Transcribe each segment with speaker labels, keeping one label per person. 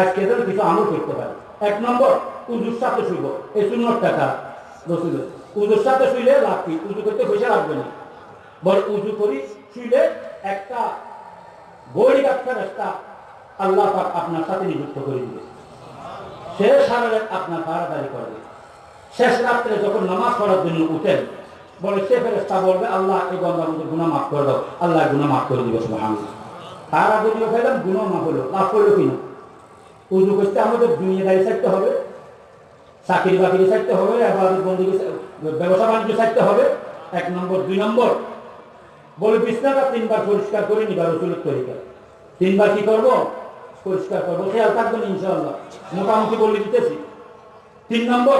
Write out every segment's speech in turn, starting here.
Speaker 1: আজকে যেন কিছু আমল করতে পারি। এক নম্বর, উজুর সাথে শুইব। এই শূন্য টাকা রসুল উজুর সাথে শুইলে লাভ কি? উজু করতে পয়সা লাগবে না। বল উজু করি, শুইলে একটা বই একটা রাস্তা আল্লাহ পাক আপনার সাথে নিযুক্ত করে দিবে। সে সারা রাত আপনার পাড়াদারি করবে শেষ রাত্রে যখন নামাজ পড়ার জন্য উঠেন, বলে সে ফেরেস্তা বলবে, আল্লাহ, এই গঙ্গার মধ্যে গুণা মাফ করে দাও। আল্লাহ গুণা মাফ করে দিবে সুবাহ তারা যদিও ফেলেন গুণা মাফ হলো, লাভ করল কিনা উজু করতে আমাদের দুনিয়াদারি ছাড়তে হবে, চাকরি বাকরি ছাড়তে হবে, আবার বন্ধু ব্যবসা বাণিজ্য ছাড়তে হবে, এক নম্বর। দুই নম্বর, বলে বিছনাটা তিনবার পরিষ্কার করে নিবা, রসুলের তরিকা। তিনবার কি করব? পরিষ্কার করব। খেয়াল থাকবেন ইনশাআল্লাহ। মোটামুটি বলে দিতেছি। তিন নম্বর,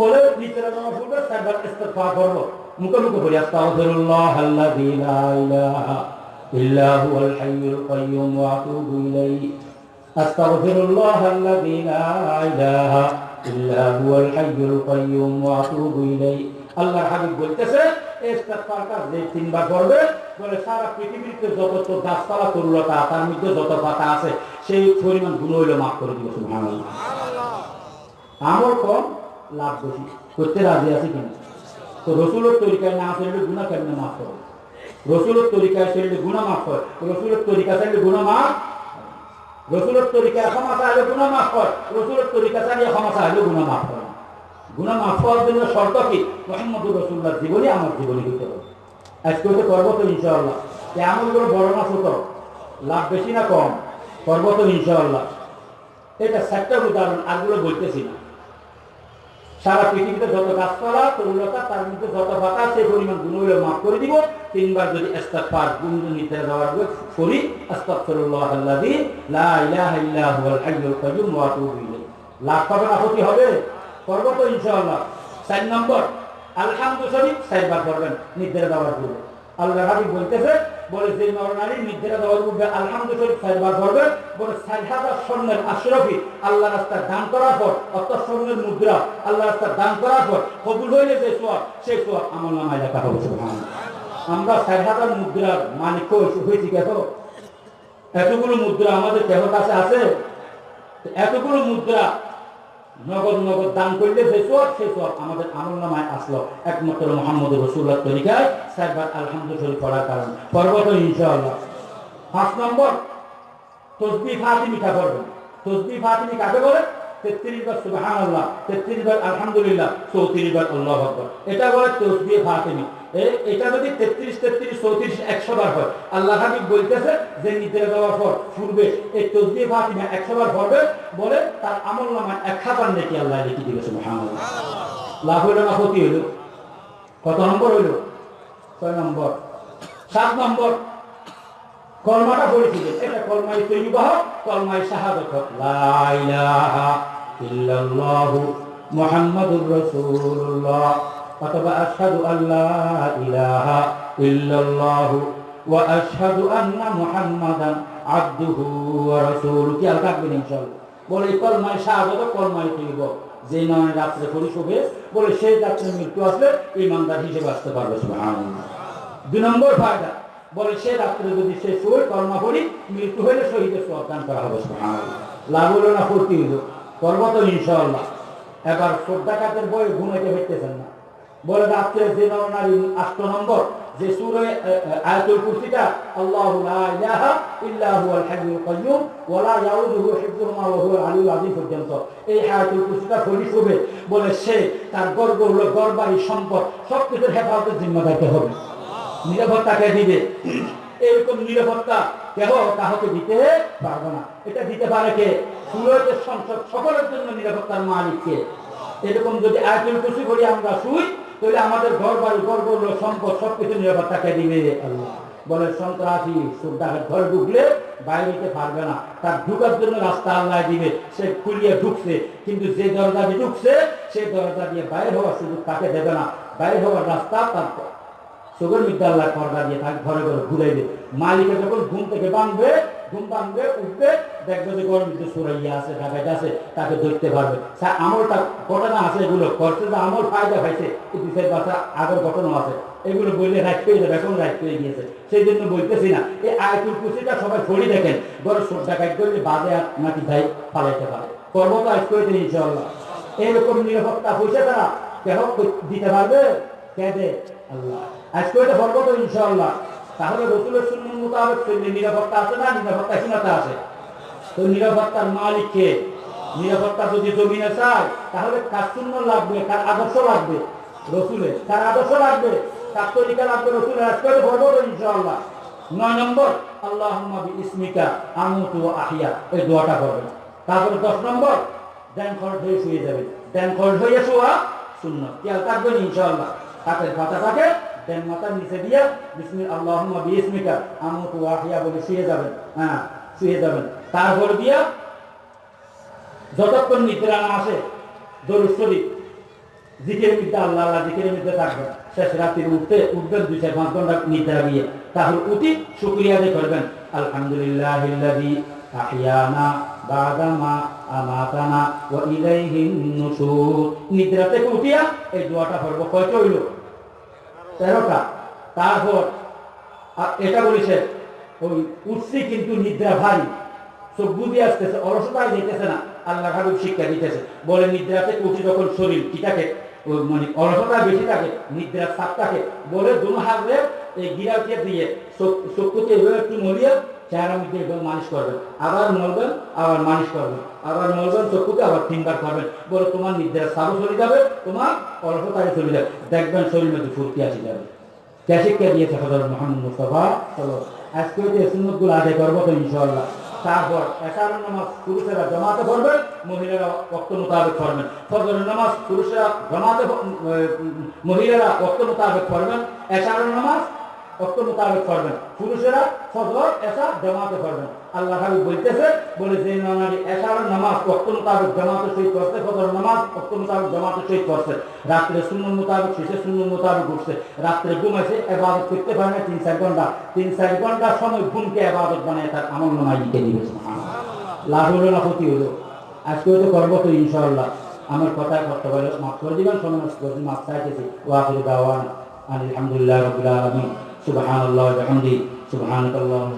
Speaker 1: বলে নিচেরা জমা ফুলবে চারবার ইস্তেগফার করব। মুখে মুখে হুয়াল হাইয়ুল কাইয়্যুম ওয়া আতুবু ইলাইহি। আস্তাগফিরুল্লাহ আল্লাযী লা ইলাহা ইল্লা হুয়াল হাইয়ুল কাইয়্যুম ওয়া আতুবু ইলাইহি আল্লাহর হাবিব বলতেছে ইস্তেগফার কাজ যে তিনবার করবে বলে সারা পৃথিবীতে যত তো গাছপালা তরুলতা তার মধ্যে যত পাতা আছে সেই পরিমাণ গুণ হইলে মাফ করে দিবে সুবহানাল্লাহ। আমল কম লাভ বেশি। করতে রাজি আছে কিনা? তো রসুলের তরিকায় না চললে গুণা কেমনে মাফ করে রসুলের তরিকায় চললে গুণা মাফ হয়। রসুলের তরিকা চাইলে গুণা মাফ রসুলের তরিকায় ক্ষমা চাইলে গুণা মাফ হয় রসুলের তরিকা চালিয়ে ক্ষমা চাইলে গুণা মাফ হয় গুণা মাফ হওয়ার জন্য শর্ত কি? মোহাম্মদ রসুল্লাহ জীবনী আমার জীবনী হতে হবে। আজকে হচ্ছে করব তো ইনশাআল্লাহ। করে বড় না হতো লাভ বেশি না কম? করব তো ইনশাআল্লাহ। এটা চারটার উদাহরণ আগুলো বলতেছি না। সারা পৃথিবীতে যত গাছপালা তরুলতা তার মধ্যে যত পাতা সেই পরিমাণ গুণগুলো মাফ করে দিব। তিনবার যদি নিতে লাভ পাবেন আপত্তি হবে? করব তো ইনশাআল্লাহ। চার নম্বর, আলহামদুলিল্লাহ করবেন নির্দেশ দেওয়ার পূর্বে। আল্লাহ হাবিব বলতেছে বলে যে দেওয়ার পূর্বে বলে স্বর্ণের আল্লাহ দান করার পর অত স্বর্ণের মুদ্রা আল্লাহ দান করার পর, কবুল হইলে যে সেই নামায় লেখা হবে আমরা মুদ্রার হয়েছি কেন? এতগুলো মুদ্রা আমাদের কেহ কাছে আছে? এতগুলো মুদ্রা নগদ নগদ দান করলে যে সব সে সব আমাদের আমল নামায় আসলো। একমাত্র মোহাম্মদ রসুল্লাহ তরিকায় সাইবার আলহামদুলিল্লাহ পড়ার কারণ। পর্বত ইনশাআল্লাহ। পাঁচ নম্বর তসবি ফাতিমি কা করবেন তসবি ফাতিমি কাকে বলে তেত্রিশ বার সুবাহান আল্লাহ তেত্রিশ বার আলহামদুলিল্লাহ চৌত্রিশ বার আল্লাহ আকবর। এটা বলে ফাতিমি। এটা যদি তেত্রিশ তেত্রিশ চৌত্রিশ একশো বার হয় আল্লাহ হাবিব বলতেছে যে নিদ্রা দেওয়ার পর ফুরবে এই তসবি ফাতিমা একশো বার পড়বে বলে তার আমল নামা এক হাজার নাকি আল্লাহ লিখে দিবে সুবহানাল্লাহ। লাভ হইল না ক্ষতি হইল? কত নম্বর হইল? ছয় নম্বর। সাত নম্বর। কলমাটা পড়েছিলেন। এটা কলমাই তৈবাহ কলমাই শাহাদত লা ইলাহা ইল্লাল্লাহু মুহাম্মাদুর রাসূলুল্লাহ। অথবা আশহাদু আল্লা ইলাহা ইল্লাল্লাহু ওয়া আশহাদু আন্না মুহাম্মাদান আবদুহু ওয়া রাসূলুহু। কি আলকা থাকবেন ইনশাআল্লাহ। বলে এই কলমাই শাহাদত কলমাই তৈব যে নয় রাত্রে পড়ি শুভে বলে সেই রাত্রে মৃত্যু আসলে ইমানদার হিসেবে আসতে পারবে দুই নম্বর ফায়দা, বলে সে রাত্রে যদি সে শহীদ কর্মা করি মৃত্যু হইলে শহীদের সদান করা হবে লাভ হলো না ফুর্তি হইল। করব তো ইনশাআল্লাহ এবার শ্রদ্ধাকাতের বই ঘুমাইতে হইতেছেন না। বলে রাত্রে যে নারী আষ্ট নম্বর যে সুরে আয়াতুল কুরসিটা আল্লাহু লা ইলাহা ইল্লা হুয়াল হাইয়ুল কাইয়্যুম ওয়া লা ইয়াউদুহু হিফযুহুমা ওয়া হুয়াল আযীম পর্যন্ত। এই আয়াতুল কুরসিটা পড়ি শুবে। বলে সে তার গর্ব হলো গর্বারি সম্পদ সবকিছুর হেফাজতের জিম্মাদারকে হবে। নিরাপত্তাকে দিবে। এরকম নিরাপত্তা কেহ কাহকে দিতে পারবে না। এটা দিতে পারে কে? সুরতের সংসদ সকলের জন্য নিরাপত্তার মালিককে। এরকম যদি আয়তুল কুসি করি আমরা শুই তাহলে আমাদের ঘর বাড়ি গর্ব সম্পদ সবকিছু নিরাপত্তাকে দিবে? বলে, সন্ত্রাসী সুদ্দাহের ঘরে ঢুকলে বাইরে যেতে পারবে না। তার ঢুকার জন্য রাস্তা আল্লাহ দিবে। সে খুলিয়ে ঢুকছে, কিন্তু যে দরজা দিয়ে ঢুকছে সেই দরজা দিয়ে বাইরে হওয়ার সুযোগ তাকে দেবে না। বাইরে হওয়ার রাস্তা তার চোখের মধ্যে আল্লাহ পর্দা দিয়ে তাকে ঘরে ঘরে ঘুরাইবে মালিকে যখন ঘুম থেকে বাঁধবে, ঘুম বাঁধবে, উঠবে, দেখবে যে গরম মধ্যে সুরাইয়া আছে ঢাকাইতে আছে, তাকে ধরতে পারবে। স্যার আমলটা ঘটনা আছে, এগুলো করছে যে আমল ফায়দা দুই চার বাচ্চা আগের ঘটনা আছে। এগুলো বললে রাইট পেয়ে যাবে, এখন রাইট পেয়ে গিয়েছে। সেই জন্য বলতেছি না, এই আয়তুল কুসিটা সবাই ছড়ি দেখেন বড় সোট ডাকাইট করলে বাজে আর নাকি ভাই পালাইতে পারে। করব তো আজ করে দিন ইনশাল্লাহ এরকম নিরাপত্তা পয়সা তারা কেহ দিতে পারবে? কে দে আল্লাহ। আজ করে তো পারব তো ইনশাল্লাহ তাহলে রসুলের শূন্য মোতাবেক নিরাপত্তা আছে না? নিরাপত্তা হীনতা আছে। তো নিরাপত্তার মালিককে নিরাপত্তা যদি জমিনে চায়, তাহলে কার শূন্য লাগবে? কার আদর্শ লাগবে? রসুলের। কার আদর্শ লাগবে? কার তরিকা লাগবে? রসুলের। আজ করে পারব তো ইনশাল্লাহ নয় নম্বর আল্লাহ ইসমিকা আমুতু আহিয়া। এই দোয়াটা করবেন তারপরে দশ নম্বর, দেন খরচ হয়ে শুয়ে যাবে। দেন খরচ হয়ে শোয়া শূন্য খেয়াল থাকবেন ইনশাআল্লাহ। হাতের পাতাটাকে দেন মাথার নিচে দিয়ে বিসমি আল্লাহ বিসমিকা আমুতু আহিয়া বলে শুয়ে যাবেন। হ্যাঁ শুয়ে যাবেন। তারপর দিয়া যতক্ষণ নিদ্রা না আসে, দরুদ শরীফ জিকের মধ্যে আল্লাহ আল্লাহ জিকের মধ্যে থাকবেন। শেষ রাত্রির উঠতে উঠবেন দুই চার পাঁচ ঘণ্টা নিদ্রা গিয়ে তাহলে উঠি, শুক্রিয়া আদায় করবেন। আলহামদুলিল্লাহ আহিয়ানা বাদামা নিদ্রা থেকে উঠিয়া এই দোয়াটা পড়ব। কয়টা হইল? তেরোটা। তারপর, আ- এটা বলেছে, ওই উঠছি কিন্তু নিদ্রা ভারী। চোখ বুঝে আসতেছে অলসতায় যেতেছে না। আল্লাহ হাবিব শিক্ষা দিতেছে। বলে নিদ্রা থেকে উঠি যখন শরীর কি থাকে? মানে অলসতা বেশি থাকে, নিদ্রার চাপ থাকে। বলে, দুনো হাতে এই গিরাকে দিয়ে এভাবে একটু মরিয়া চেহারা মধ্যে এভাবে মালিশ করবেন। আবার মরবেন, আবার মালিশ করবেন। আবার মরবেন চক্ষুকে আবার তিনবার করবেন বলে তোমার নিদ্রার চাপও চলে যাবে, তোমার অলসতায় চলে যাবে। দেখবেন শরীর মধ্যে ফুর্তি আসে যাবে। কে শিক্ষা দিয়েছে হজরত মোহাম্মদ মুস্তফা চলো আজকে যে সুন্নতগুলো আদায় করব তো ইনশাআল্লাহ, তারপর এশারের নামাজ পুরুষেরা জমাতে পড়বেন, মহিলারা অক্ত মোতাবেক পড়বেন। ফজরের নামাজ পুরুষেরা জমাতে মহিলারা অক্ত মোতাবেক পড়বেন। এশারের নামাজ অক্ত মোতাবেক পড়বেন পুরুষেরা ফজর এশা জমাতে পড়বেন আল্লাহ হাবিব বলতেছে বলে এশারের নামাজ অক্ত মোতাবেক জমাতে সহিত করছে, ফজর নামাজ অক্ত মোতাবেক জমাতে সহিত করছে। রাত্রে শূন্য মোতাবেক, শেষে শূন্য মোতাবেক উঠছে। রাত্রে ঘুমাইছে, এবাদত করতে পারে না তিন চার ঘণ্টা। তিন চার ঘণ্টার সময় ঘুমকে এবাদত বানায় তার আমল লাভ হলো না ক্ষতি হলো? আজকে তো করব তো, ইনশাআল্লাহ। আমার কথায় করতে পারে মাফ করে দিবেন, সময় মাফ চাইতেছি। আলহামদুলিল্লাহ সুবহানাল্লাহ আল্লাহ সুবহানাকাল্লাহ